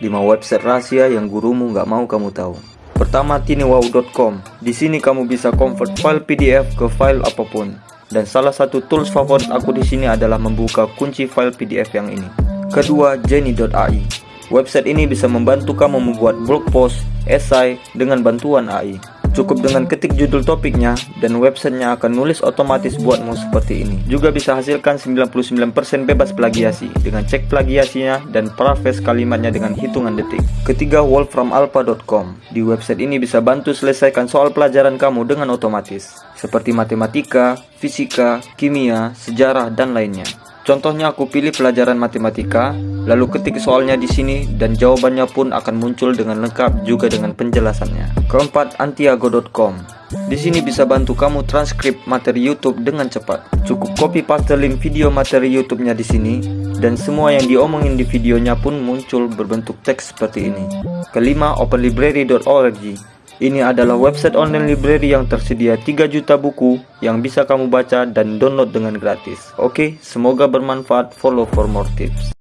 5 website rahasia yang gurumu nggak mau kamu tahu. Pertama tiniwow.com. Di sini kamu bisa convert file PDF ke file apa pun. Dan salah satu tools favorit aku di sini adalah membuka kunci file PDF yang ini. Kedua, jenny.ai. Website ini bisa membantu kamu membuat blog post, esai dengan bantuan AI. Cukup dengan ketik judul topiknya dan websitenya akan nulis otomatis buatmu seperti ini. Juga bisa hasilkan 99% bebas plagiasi dengan cek plagiasinya dan paraphrase kalimatnya dengan hitungan detik. Ketiga, wolframalpha.com. Di website ini bisa bantu selesaikan soal pelajaran kamu dengan otomatis, seperti matematika, fisika, kimia, sejarah, dan lainnya. Contohnya aku pilih pelajaran matematika, lalu ketik soalnya di sini dan jawabannya pun akan muncul dengan lengkap juga dengan penjelasannya. Keempat, antiago.com. Di sini bisa bantu kamu transkrip materi YouTube dengan cepat. Cukup copy paste link video materi YouTube-nya di sini dan semua yang diomongin di videonya pun muncul berbentuk teks seperti ini. Kelima, openlibrary.org. Ini adalah website online library yang tersedia 3 juta buku yang bisa kamu baca dan download dengan gratis. Oke, semoga bermanfaat. Follow for more tips.